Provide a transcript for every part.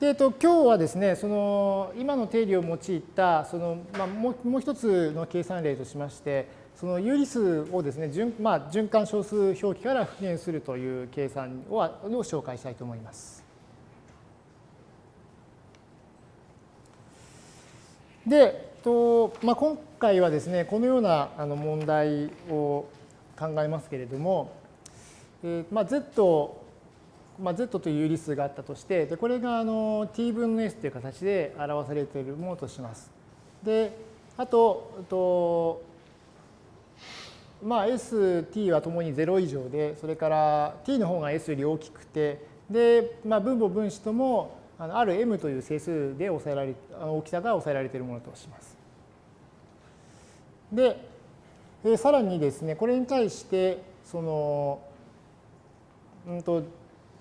で、えっと、今日はですね、その今の定理を用いたその、まあ、もうもう一つの計算例としまして、その有理数をですね、循まあ、循環小数表記から復元するという計算をを紹介したいと思います。で、とまあ、今回はですね、このようなあの問題を考えますけれども、えーまあ、Z まあ、z という有理数があったとして、でこれがあの t 分の s という形で表されているものとします。で、あと、とまあ、s、t はともに0以上で、それから t の方が s より大きくて、で、まあ、分母分子ともあのある m という整数で抑えられ大きさが抑えられているものとします。で、えさらにですね、これに対して、その、うんと、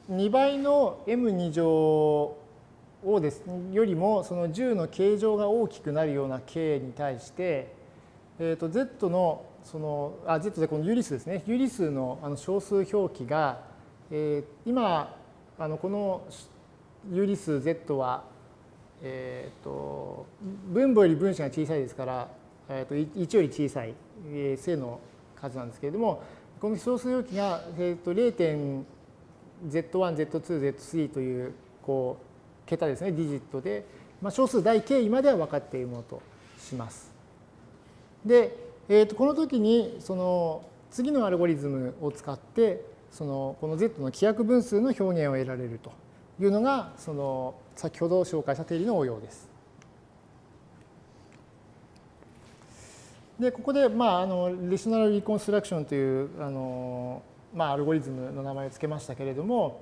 2倍の m2 乗をですよりもその10の形状が大きくなるような k に対して、えー、と z のそのあ z でこの有理数ですね有理数のあの小数表記が、えー、今あのこの有理数 z は、えー、と分母より分子が小さいですから、えー、と1より小さい、えー、正の数なんですけれどもこの小数表記が、えー、と 0. Z1、Z2、Z3 というこう桁ですね、ディジットで、まあ、小数大経緯までは分かっているものとします。で、えー、とこの時にその次のアルゴリズムを使ってそのこの Z の規約分数の表現を得られるというのがその先ほど紹介した定理の応用です。でここで、まあ、あのレショナルリコンストラクションというあのまあ、アルゴリズムの名前を付けましたけれども、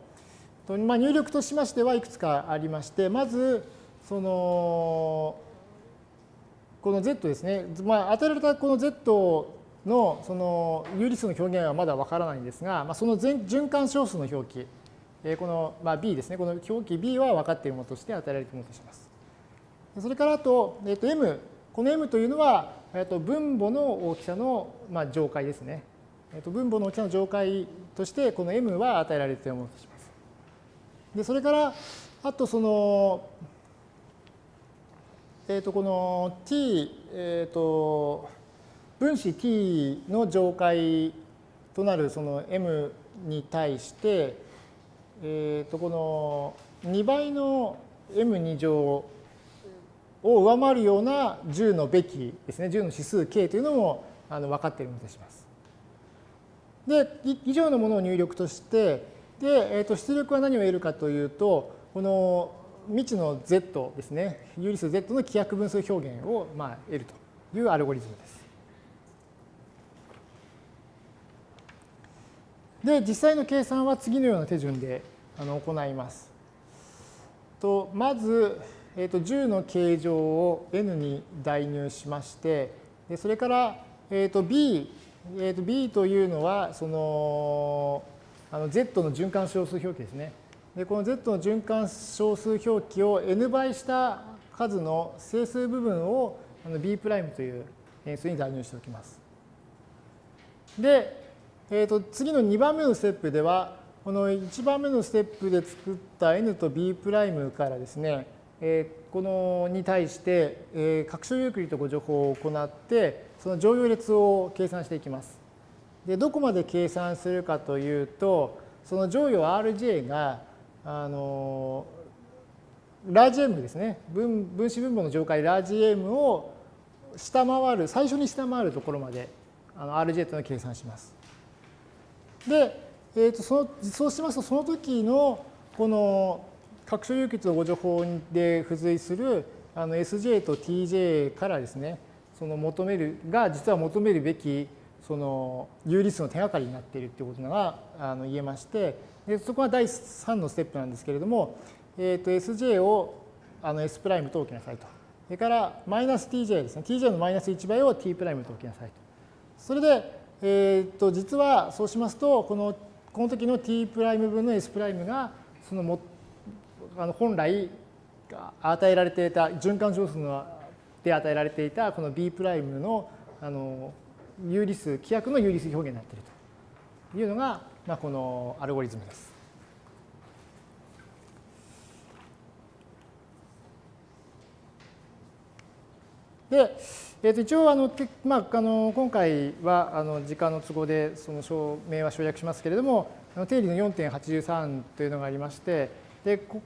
まあ、入力としましてはいくつかありまして、まず、その、この Z ですね、まあ、与えられたこの Z のその有理数の表現はまだわからないんですが、まあ、その循環小数の表記、この、まあ、B ですね、この表記 B は分かっているものとして与えられているものとします。それからあと、えっと、M、この M というのは、えっと、分母の大きさの、まあ、上階ですね。えっと、分母の大きさの上階として、この m は与えられているものとします。で、それから、あとその、えっ、と、この t、えっ、と、分子 t の上階となるその m に対して、えっ、と、この2倍の m2 乗を上回るような10のべきですね、10の指数 k というのもあの分かっているものとします。で、以上のものを入力として、で、えー、と出力は何を得るかというと、この未知の z ですね、有理数 z の規約分数表現をまあ得るというアルゴリズムです。で、実際の計算は次のような手順であの行います。とまず、えー、と10の形状を n に代入しまして、でそれから、えー、と b えー、と B というのは、その、あの Z の循環小数表記ですね。で、この Z の循環小数表記を n 倍した数の整数部分をあの B' という変数に代入しておきます。で、えー、と次の2番目のステップでは、この1番目のステップで作った n と B' からですね、えー、このに対して、えー、拡張ユークリッド誤助法を行って、その乗用列を計算していきます。で、どこまで計算するかというと、その乗用 Rj が、あの、ラージ M ですね。分分子分母の上階ラージ M を下回る、最初に下回るところまであの RJ というのを計算します。で、えー、とそのそうしますと、その時のこの拡張有機の誤助法で付随するあの SJ と TJ からですね、その求めるが実は求めるべきその有理数の手がかりになっているということがあの言えましてでそこは第3のステップなんですけれども、えー、と Sj をあの S' と置きなさいと。それからマイナス Tj ですね。Tj のマイナス1倍を T' と置きなさいと。それで、えー、と実はそうしますとこのこの時の T' 分の S' がそのもあの本来与えられていた循環小数ので与えられていたこの B' のあの有理数、規約の有理数表現になっているというのが、まあ、このアルゴリズムです。で、えー、と一応あの、まあ、あの今回はあの時間の都合でその証明は省略しますけれども定理の4.83というのがありましてこ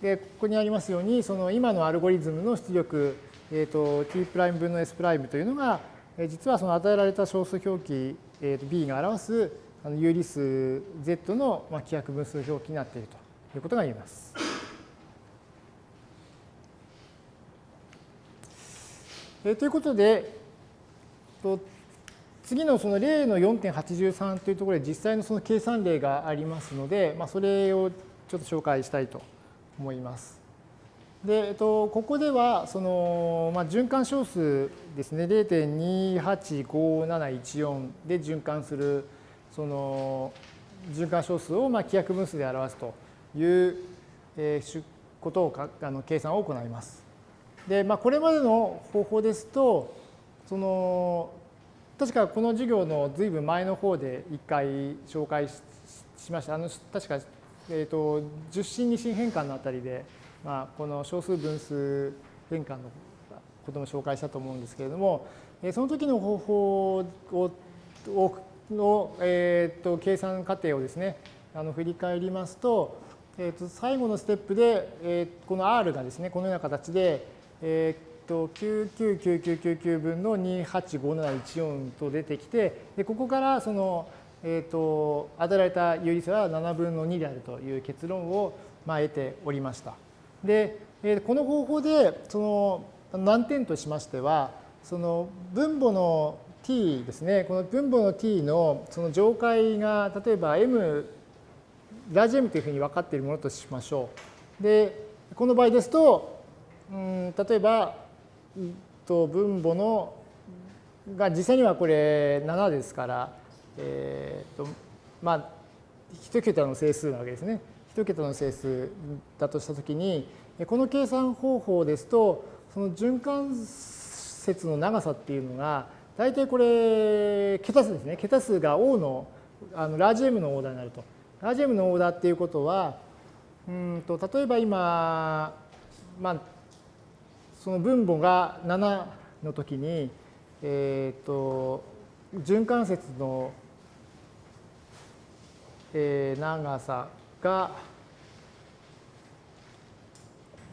でここにありますようにその今のアルゴリズムの出力えー、と t' 分の s' というのが、え実はその与えられた小数表記、えー、と b が表す有理数 z のまあ規約分数表記になっているということが言えます。えということで、と次のその例の4.83というところで実際のその計算例がありますので、まあ、それをちょっと紹介したいと思います。で、えっと、ここではその、まあ、循環小数ですね0.285714で循環するその循環小数をまあ規約分数で表すという、えー、ことをかあの計算を行います。で、まあ、これまでの方法ですと、その、確かこの授業のずいぶん前の方で一回紹介しました。あの、確か、えっ、ー、と、十進二進変換のあたりで、まあ、この小数分数変換のことも紹介したと思うんですけれども、その時の方法をの、えーと、計算過程をですね、あの振り返りますと、えーと、最後のステップで、えー、この R がですね、このような形で、えー、と999999分の285714と出てきてでここからその、えー、と与えられた有理数は7分の2であるという結論を、まあ、得ておりました。で、え、この方法でその難点としましてはその分母の t ですねこの分母の t のその上階が例えば m ラージ M というふうに分かっているものとしましょう。でこの場合ですとうん例えば、と分母のが実際にはこれ7ですから、えーとまあ、1桁の整数なわけですね。1桁の整数だとしたときに、この計算方法ですと、その循環節の長さっていうのが、大体これ、桁数ですね。桁数が O のあのラージ M のオーダーになると。ラージ M のオーダーっていうことは、うんと例えば今、まあ、その分母が7の時に、えーと、循環節の、えー、長さが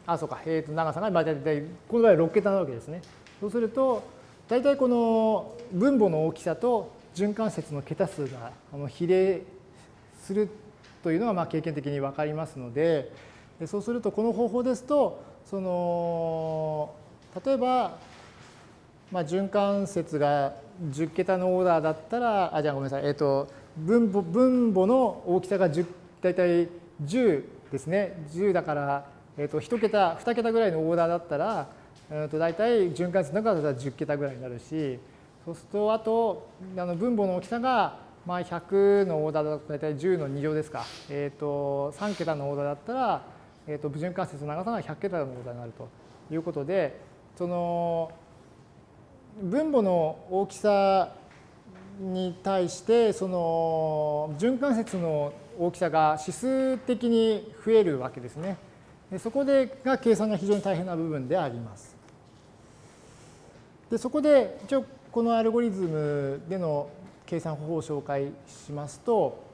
あそうか、えー、と長さが大体この場合6桁なわけですね。そうすると大体この分母の大きさと循環節の桁数が比例するというのがまあ経験的に分かりますのでそうするとこの方法ですとその例えば、まあ、循環節が10桁のオーダーだったらあじゃあごめんなさい、えーと、分母分母の大きさが10大体10ですね。10だから、えーと、1桁2桁ぐらいのオーダーだったら、えー、と大体循環節の中だったら10桁ぐらいになるしそうするとあとあの分母の大きさがまあ100のオーダーだと大体10の2乗ですか、えー、と3桁のオーダーだったら、えー、と循環節の長さが100桁のオーダーになるということでその分母の大きさに対してその循環節の大きさが指数的に増えるわけですね。でそこでが計算が非常に大変な部分であります。でそこで一応このアルゴリズムでの計算方法を紹介しますと、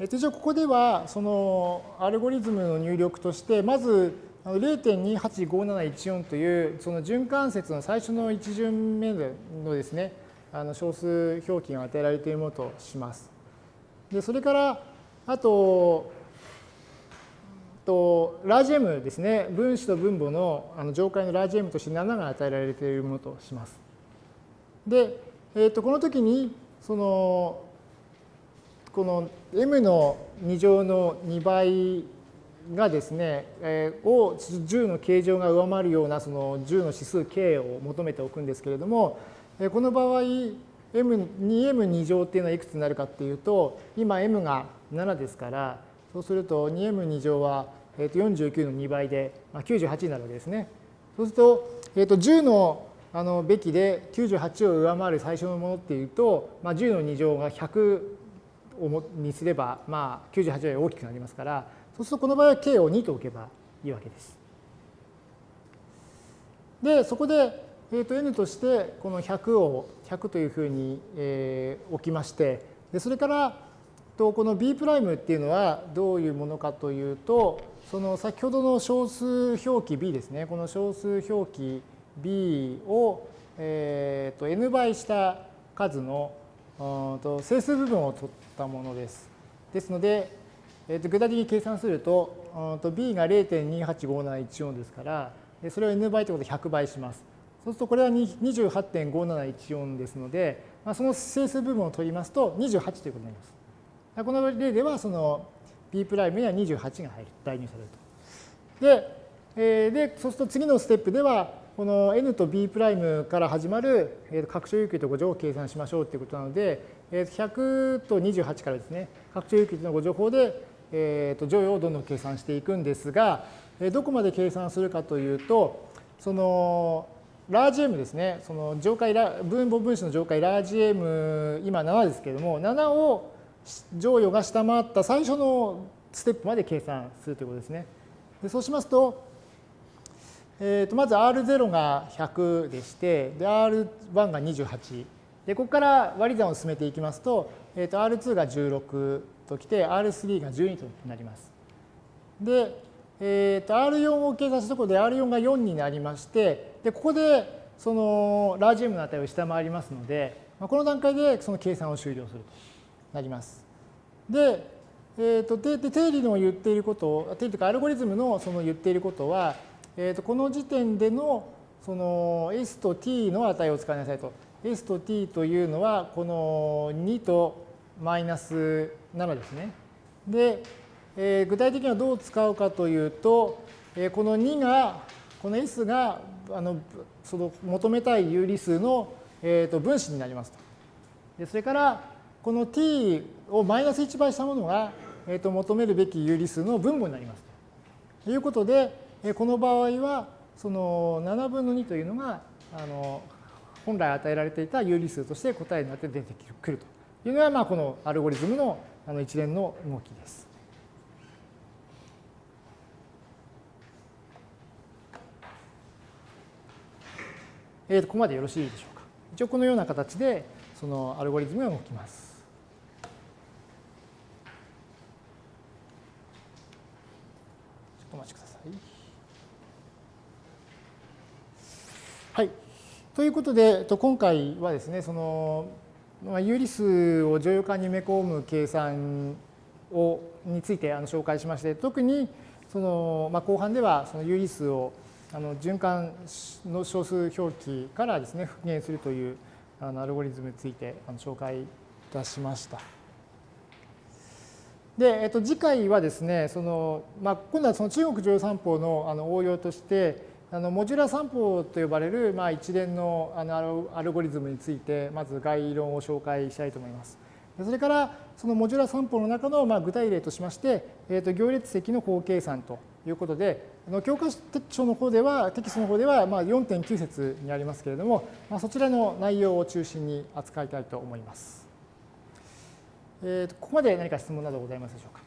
えっと、一応ここではそのアルゴリズムの入力としてまず0.285714というその循環節の最初の1巡目のですねあの小数表記が与えられているものとします。でそれからあととラージ M ですね分子と分母のあの上階のラージ M として7が与えられているものとします。で、えー、とこの時にそのこの m の2乗の2倍がですね、えー、を10の形状が上回るようなその10の指数 k を求めておくんですけれども、この場合 2m2 乗っていうのはいくつになるかっていうと今 m が7ですからそうすると 2m2 乗は49の2倍で98になるわけですね。そうすると,、えー、と10のあのべきで98を上回る最初のものっていうと、まあ、10の2乗が100にすれば、まあ、98より大きくなりますからそうするとこの場合は k を2と置けばいいわけです。で、そこで、えー、と n としてこの100を100というふうに、えー、置きまして、でそれからとこの b' っていうのはどういうものかというと、その先ほどの小数表記 b ですね、この小数表記 b を、えー、と n 倍した数のと整数部分を取ったものです。ですので、えー、と具体的に計算すると、と b が0.285714ですから、それを n 倍ということで100倍します。そうするとこれは28.5714ですので、まあ、その整数部分を取りますと28ということになります。この例ではその b' には28が入る、代入されると。で、えー、でそうすると次のステップでは、この n と b' から始まる拡張有機と誤乗を計算しましょうということなので、100と28からですね、拡張有機の誤乗法で、えー、と乗与をどんどん計算していくんですが、どこまで計算するかというと、そのラージ M ですね、その上階分母分子の上階ラージ M、今7ですけれども、7を乗与が下回った最初のステップまで計算するということですね。でそうしますと、えー、とまず R0 が100でして、R1 が28。で、ここから割り算を進めていきますと、えー、と R2 が16ときて、R3 が12となります。で、えー、と R4 を計算したところで R4 が4になりまして、でここでそのラージ M の値を下回りますので、まあこの段階でその計算を終了するとなります。で、えー、とで定理の言っていること定理というかアルゴリズムのその言っていることは、えー、とこの時点でのその S と T の値を使いなさいと。S と T というのはこの2とマイナス7ですね。で、えー、具体的にはどう使うかというと、えー、この2が、この S があのその求めたい有理数の、えー、と分子になりますと。でそれから、この t をマイナス1倍したものが、えー、と求めるべき有理数の分母になりますとということで、この場合は、その7分の2というのが、あの本来与えられていた有理数として答えになって出てくるというのが、まあ、このアルゴリズムのあの一連の動きです。えー、ここまでよろしいでしょうか？一応このような形でそのアルゴリズムが動きます。ちょっとお待ちください。はい。ということで、今回はですね、その有理数を乗用感に埋め込む計算をについてあの紹介しまして、特にその、まあ、後半ではその有理数をあの循環の小数表記からですね復元するというあのアルゴリズムについてあの紹介いたしました。で、えっと、次回はですね、そのまあ、今度はその中国乗用三法のあの応用として、あのモジュラ三法と呼ばれるまあ一連のあのアルゴリズムについて、まず概論を紹介したいと思います。それから、そのモジュラ三法の中のまあ具体例としまして、えっと行列積の法計算ということで、あの教科書の方では、テキストの方ではまあ4.9節にありますけれども、まあ、そちらの内容を中心に扱いたいと思います。えー、とここまで何か質問などございますでしょうか？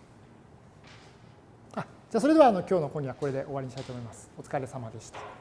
あじゃあそれではあの今日の講義はこれで終わりにしたいと思います。お疲れ様でした。